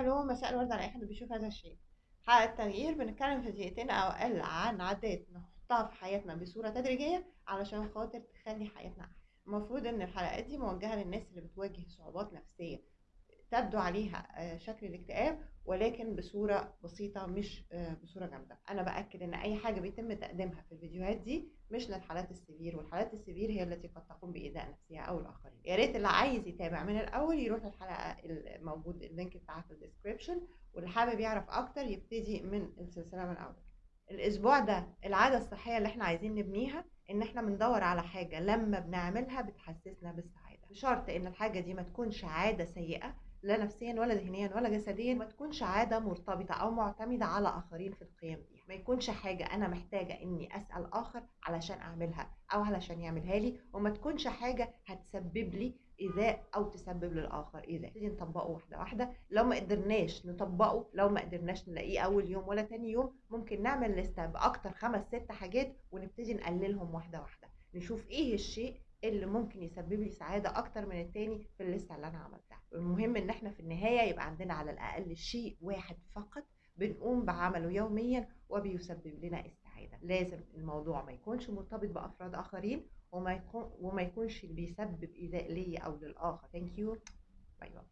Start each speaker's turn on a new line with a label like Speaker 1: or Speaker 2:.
Speaker 1: النور مساء الورد على أي حد بيشوف هذا الشيء. حلقة التغيير بنتكلم في دقيقتين أو أقل عن عادات نحطها في حياتنا بصورة تدريجية علشان خاطر تخلي حياتنا أحسن. المفروض إن الحلقات دي موجهة للناس اللي بتواجه صعوبات نفسية. تبدو عليها آه، شكل الاكتئاب ولكن بصورة بسيطة مش آه، بصورة جامدة. أنا بأكد إن أي حاجة بيتم تقديمها في الفيديوهات دي مش للحالات ال severe والحالات ال severe هي التي قد تقوم بإيذاء نفسها أو الآخرين. ريت اللي عايز يتابع من الأول يروح للحلقة الموجود ال link بتاعها في ال description واللي حابب يعرف أكتر يبتدي من السلسلة من الأول. الأسبوع ده العادة الصحية اللي إحنا عايزين نبنيها إن إحنا بندور على حاجة لما بنعملها بتحسسنا بالسعادة. بشرط إن الحاجة دي ما تكونش عادة سيئة لا نفسيا ولا ذهنيا ولا جسديا ما تكونش عادة مرتبطة أو معتمدة على آخرين في القيام بيها. ما يكونش حاجة أنا محتاجة إني أسأل آخر علشان أعملها أو علشان يعملها لي وما تكونش حاجة هتسبب لي إيذاء أو تسبب للآخر إيذاء. نبتدي نطبقه واحدة واحدة. لو ما قدرناش نطبقه لو ما قدرناش نلاقيه أول يوم ولا تاني يوم ممكن نعمل لسته باكتر خمس ست حاجات ونبتدي نقللهم واحدة واحدة. نشوف إيه الشيء اللي ممكن يسبب لي سعادة أكتر من التاني في الليستة اللي أنا عملتها. المهم إن إحنا في النهاية يبقى عندنا على الأقل شيء واحد فقط بنقوم بعمله يوميا وبيسبب لنا السعاده لازم الموضوع ما يكونش مرتبط بأفراد آخرين وما يكون وما يكونش بيسبب إيذاء ليا أو للآخر. thank you bye bye